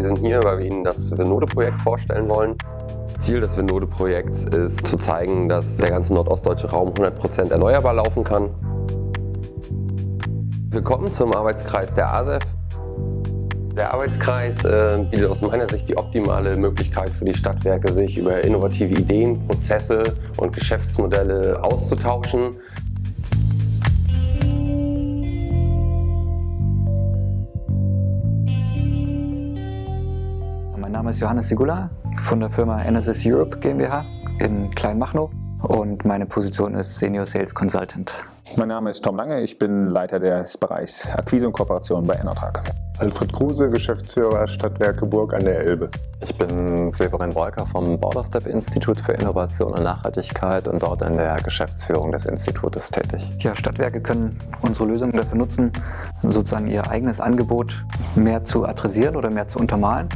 Wir sind hier, weil wir Ihnen das Venode-Projekt vorstellen wollen. Ziel des Venode-Projekts ist zu zeigen, dass der ganze nordostdeutsche Raum 100% erneuerbar laufen kann. Willkommen zum Arbeitskreis der ASEF. Der Arbeitskreis äh, bietet aus meiner Sicht die optimale Möglichkeit für die Stadtwerke, sich über innovative Ideen, Prozesse und Geschäftsmodelle auszutauschen. Name ist Johannes Sigula von der Firma NSS Europe GmbH in Kleinmachnow und meine Position ist Senior Sales Consultant. Mein Name ist Tom Lange, ich bin Leiter des Bereichs Akquise und Kooperation bei Enertrag. Alfred Kruse, Geschäftsführer Stadtwerke Burg an der Elbe. Ich bin Severin Wolker vom Borderstep Institut für Innovation und Nachhaltigkeit und dort in der Geschäftsführung des Institutes tätig. Ja, Stadtwerke können unsere Lösungen dafür nutzen, sozusagen ihr eigenes Angebot mehr zu adressieren oder mehr zu untermalen.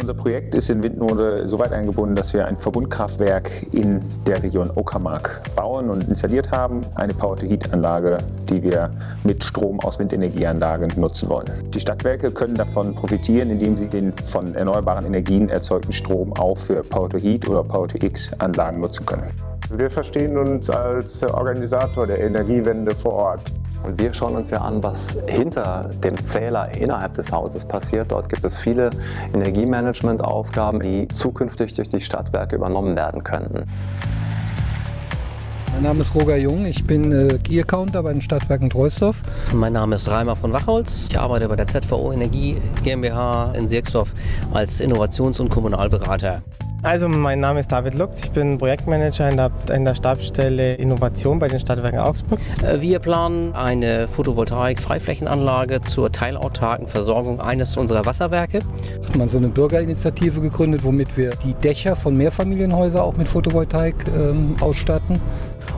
Unser Projekt ist in Windnode so weit eingebunden, dass wir ein Verbundkraftwerk in der Region Uckermark bauen und installiert haben. Eine Power-to-Heat-Anlage, die wir mit Strom aus Windenergieanlagen nutzen wollen. Die Stadtwerke können davon profitieren, indem sie den von erneuerbaren Energien erzeugten Strom auch für Power-to-Heat oder Power-to-X-Anlagen nutzen können. Wir verstehen uns als Organisator der Energiewende vor Ort. Und wir schauen uns ja an, was hinter dem Zähler innerhalb des Hauses passiert. Dort gibt es viele Energiemanagement-Aufgaben, die zukünftig durch die Stadtwerke übernommen werden könnten. Mein Name ist Roger Jung, ich bin äh, Key Accounter bei den Stadtwerken Treusdorf. Mein Name ist Reimer von Wachholz. Ich arbeite bei der ZVO Energie GmbH in Sierksdorf als Innovations- und Kommunalberater. Also mein Name ist David Lux, ich bin Projektmanager in der, in der Stabsstelle Innovation bei den Stadtwerken Augsburg. Äh, wir planen eine Photovoltaik-Freiflächenanlage zur teilautarken Versorgung eines unserer Wasserwerke. Hat man so eine Bürgerinitiative gegründet, womit wir die Dächer von Mehrfamilienhäusern auch mit Photovoltaik ähm, ausstatten.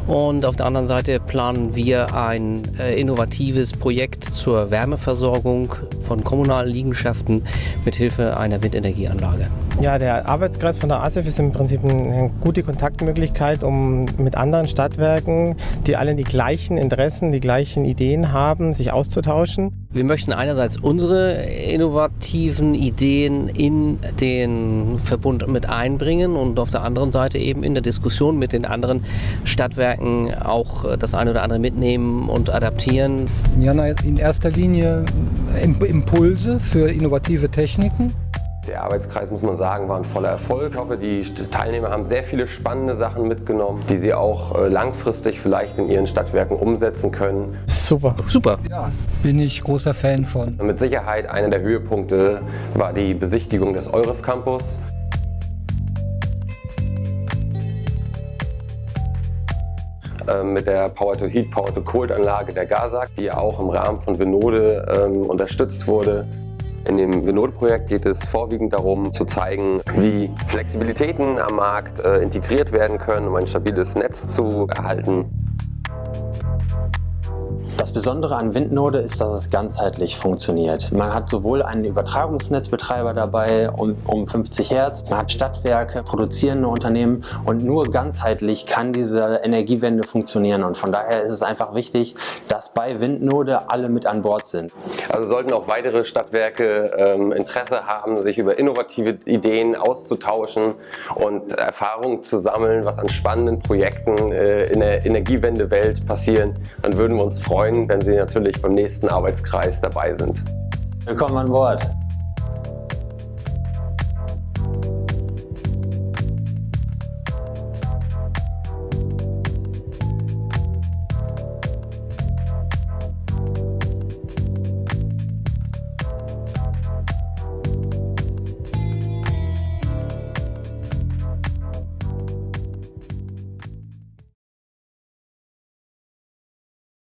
Und auf der anderen Seite planen wir ein äh, innovatives Projekt zur Wärmeversorgung von kommunalen Liegenschaften mit Hilfe einer Windenergieanlage. Ja, der Arbeitskreis von der ASEF ist im Prinzip eine gute Kontaktmöglichkeit, um mit anderen Stadtwerken, die alle die gleichen Interessen, die gleichen Ideen haben, sich auszutauschen. Wir möchten einerseits unsere innovativen Ideen in den Verbund mit einbringen und auf der anderen Seite eben in der Diskussion mit den anderen Stadtwerken auch das eine oder andere mitnehmen und adaptieren. Ja, in erster Linie Impulse für innovative Techniken. Der Arbeitskreis, muss man sagen, war ein voller Erfolg. Ich hoffe, die Teilnehmer haben sehr viele spannende Sachen mitgenommen, die sie auch äh, langfristig vielleicht in ihren Stadtwerken umsetzen können. Super. Super. Ja, bin ich großer Fan von. Mit Sicherheit einer der Höhepunkte war die Besichtigung des Euref Campus. Ähm, mit der Power-to-Heat, Power-to-Cold-Anlage der GASAG, die ja auch im Rahmen von Venode ähm, unterstützt wurde. In dem Venode-Projekt geht es vorwiegend darum, zu zeigen, wie Flexibilitäten am Markt äh, integriert werden können, um ein stabiles Netz zu erhalten. Das Besondere an Windnode ist, dass es ganzheitlich funktioniert. Man hat sowohl einen Übertragungsnetzbetreiber dabei um, um 50 Hertz, man hat Stadtwerke, produzierende Unternehmen und nur ganzheitlich kann diese Energiewende funktionieren und von daher ist es einfach wichtig, dass bei Windnode alle mit an Bord sind. Also sollten auch weitere Stadtwerke ähm, Interesse haben, sich über innovative Ideen auszutauschen und Erfahrungen zu sammeln, was an spannenden Projekten äh, in der Energiewendewelt passieren, dann würden wir uns freuen, freuen, wenn Sie natürlich beim nächsten Arbeitskreis dabei sind. Willkommen an Bord.